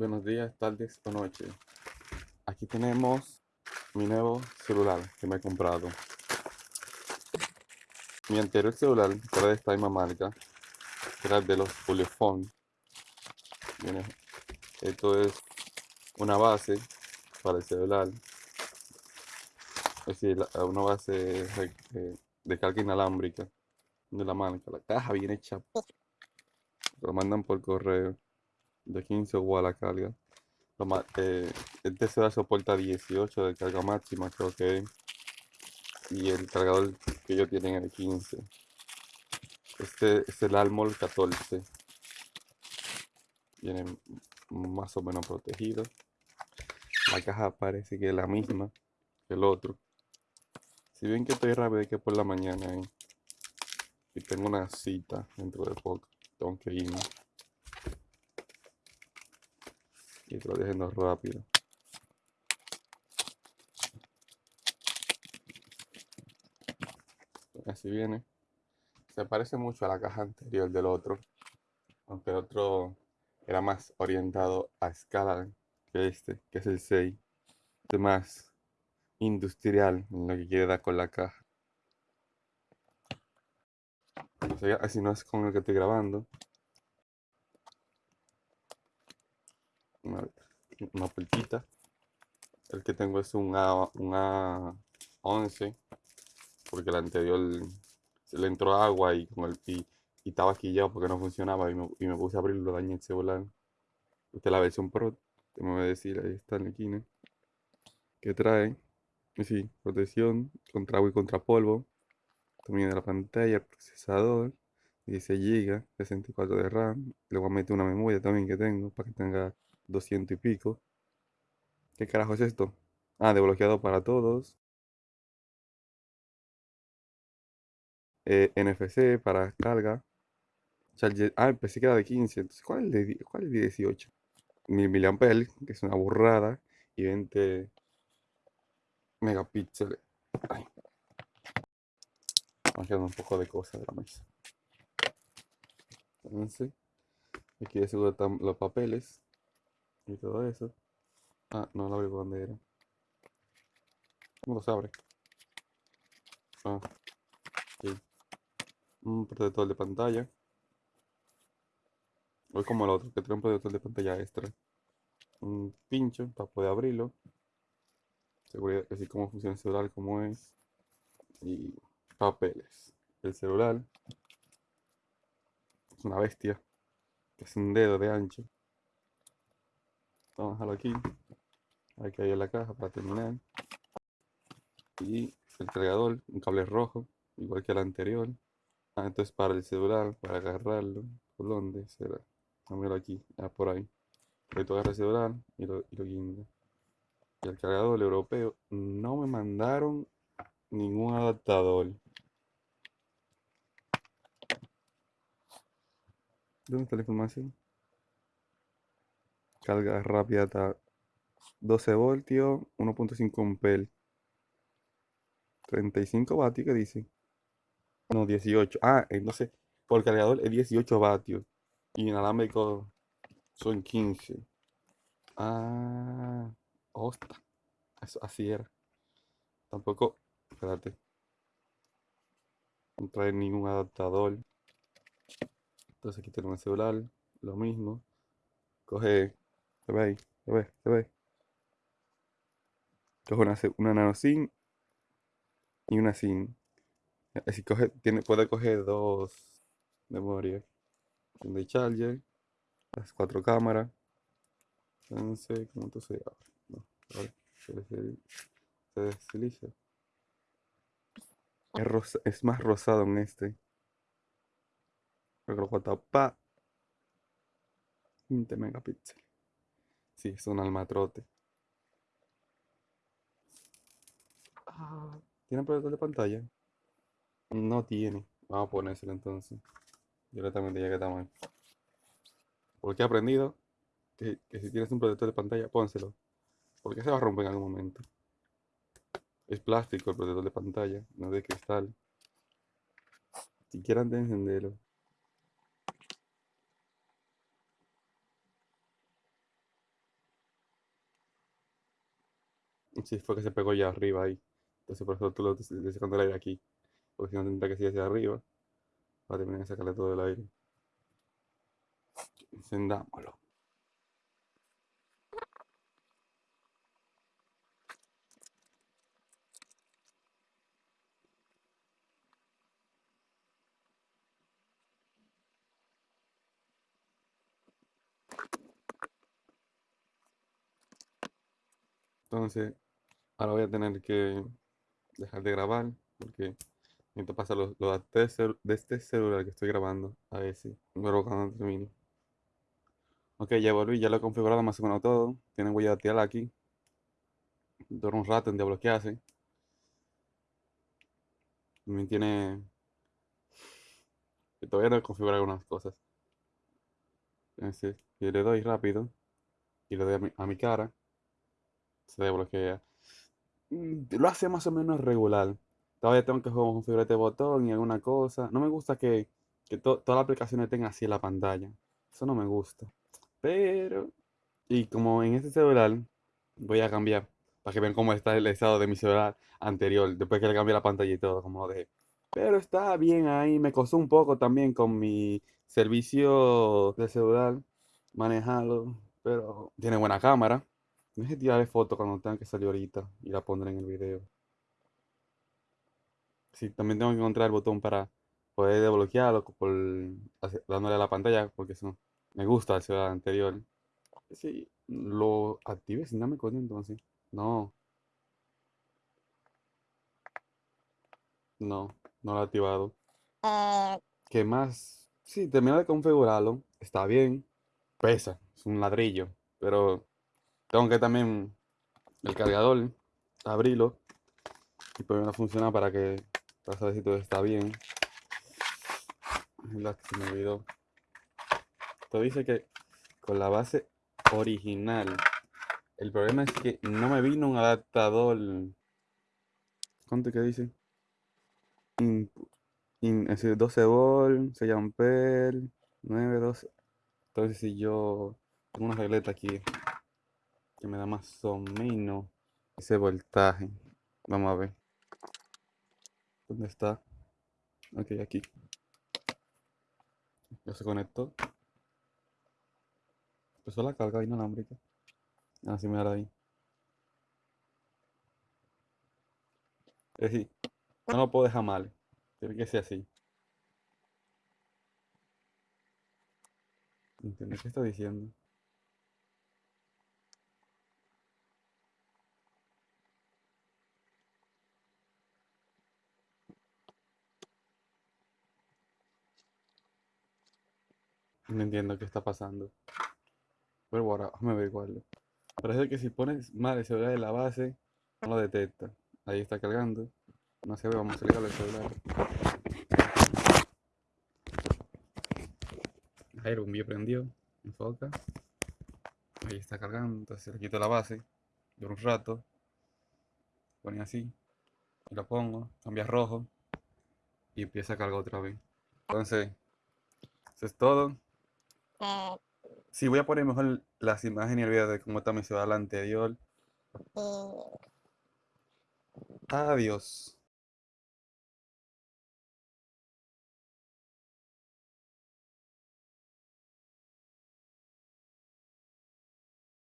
Buenos días, tardes o noches. Aquí tenemos mi nuevo celular que me he comprado. Mi anterior celular, era de esta misma marca, era de los Polyphone. Esto es una base para el celular. Es decir, una base de- de carga inalámbrica de la marca. La caja viene hecha. Lo mandan por correo de 15 watts la carga. Eh, este celular soporta 18 de carga máxima, creo que. Y el cargador que ellos tienen es de 15. Este es el Almol 14. Viene más o menos protegido. La caja parece que es la misma que el otro. Si bien que estoy rápido, que por la mañana eh, y tengo una cita dentro de poco. Tengo que irme. Dejando rápido. Así viene. Se parece mucho a la caja anterior del otro. Aunque el otro era más orientado a escala que este, que es el 6. Este es más industrial en lo que quiere dar con la caja. Así no es con el que estoy grabando. Una, una. El que tengo es un A, un A11. Porque el anterior se le entró agua y, con el, y, y estaba quillado porque no funcionaba. Y me, y me puse a abrirlo, dañé el celular. Esta es la versión Pro. Te voy a decir, ahí está en la esquina. Que trae, sí, protección contra agua y contra polvo. También de la pantalla, el procesador. 16 GB, 64 de RAM. Le voy a meter una memoria también que tengo para que tenga 200 y pico. ¿Qué carajo es esto? Ah, desbloqueado para todos. Eh, NFC para carga. Charger. Ah, pensé que era de 15. Entonces, ¿cuál es de, cuál es de 18? 1000 miliamperes, que es una burrada. Y 20 megapíxeles. Ay, me quedando un poco de cosas de la mesa. Entonces, aquí de seguro están los papeles y todo eso. Ah, no lo abrí por donde era. ¿Cómo los abre? Ah, aquí. Un protector de pantalla. O es como el otro, que trae un protector de pantalla extra. Un pincho para poder abrirlo. Seguridad, así como funciona el celular, como es. Y papeles. El celular es una bestia. Que es un dedo de ancho. Vamos a dejarlo aquí. Hay en la caja para terminar. Y el cargador, un cable rojo, igual que el anterior. Ah, entonces para el celular, para agarrarlo. ¿Por dónde será? Dámelo aquí, ah, por ahí. Ahí tú agarras el celular y lo, y lo guinda. Y el cargador europeo, no me mandaron ningún adaptador. ¿Dónde está la información? Carga rápida hasta 12 voltios, 1.5 amperes. 35 vatios, ¿qué dice? No, 18. Ah, entonces, por cargador es 18 vatios. Y inalámbrico son 15. Ah, hostia. Eso, así era. Tampoco, espérate. No trae ningún adaptador. Entonces aquí tenemos el celular, lo mismo. Coge, se ve ahí, se ve, se ve. Coge una, una nano SIM y una SIM. Así coge, tiene, puede coger dos memorias. De charger, las cuatro cámaras. Entonces, ¿cómo esto se abre? No, abre, se desli- se desliza. Es, rosa- es más rosado en este. Que lo voy a tapar. 20 megapíxeles. Sí, es un almatrote. Ah, ¿Tiene proyector de pantalla? No tiene. Vamos a ponérselo entonces. Directamente ya que estamos ahí. Porque he aprendido que, que si tienes un protector de pantalla, pónselo. Porque se va a romper en algún momento. Es plástico el protector de pantalla, no es de cristal. Si quieran de encenderlo. Sí, fue que se pegó ya arriba ahí. Entonces por eso tú lo estás sacando el aire aquí. Porque si no tendría que seguir hacia arriba. Para terminar de sacarle todo el aire. Encendámoslo. Entonces, ahora voy a tener que dejar de grabar porque necesito pasar los, de, este celular que estoy grabando a ese. Pero cuando termine. Ok, ya volví, ya lo he configurado más o menos todo. Tiene huella dactilar aquí. Dura un rato en desbloquearse. También tiene. Todavía no he configurado algunas cosas. Entonces, si le doy rápido y le doy a mi, a mi cara, se desbloquea. Mm, Lo hace más o menos regular. Todavía tengo que configurar este botón y alguna cosa. No me gusta que, que to- todas las aplicaciones tengan así en la pantalla. Eso no me gusta. Pero, y como en este celular, voy a cambiar para que vean cómo está el estado de mi celular anterior, después que le cambié la pantalla y todo, como lo dejé. Pero está bien ahí, me costó un poco también con mi servicio de celular manejarlo, pero tiene buena cámara. Deje tirarle foto cuando tenga que salir ahorita y la pondré en el video. Sí, también tengo que encontrar el botón para poder desbloquearlo por dándole a la pantalla, porque eso me gusta el celular anterior. Sí, lo activé sin darme cuenta entonces. No, no, no lo he activado. ¿Qué más? Sí, termino de configurarlo. Está bien. Pesa, es un ladrillo. Pero tengo que también el cargador, abrirlo y ponerlo a funcionar para que para saber si todo está bien. La que me olvidó. Esto dice que con la base original. El problema es que no me vino un adaptador. ¿Cuánto que dice? In- in- es decir, 12 volt, 6 amperes, 9, 12. Entonces si yo tengo una regleta aquí que me da más o menos ese voltaje. Vamos a ver. ¿Dónde está? Ok, aquí. Ya se conectó. Empezó la carga inalámbrica. Así me da ahí. Es decir, no lo puedo dejar mal. Tiene que ser así. ¿Entiendes qué está diciendo? No entiendo qué está pasando. Pero ahora, déjame averiguarlo. Parece que si pones mal el celular en la base, no lo detecta. Ahí está cargando. No se ve, vamos a salir el celular. Ahí el bombillo prendió. Enfoca. Ahí está cargando. Entonces le quito la base. Dura un rato. Pone así. Y lo pongo. Cambia rojo. Y empieza a cargar otra vez. Entonces, eso es todo. Sí, voy a poner mejor las imágenes y el video de cómo está mi celular anterior. Adiós.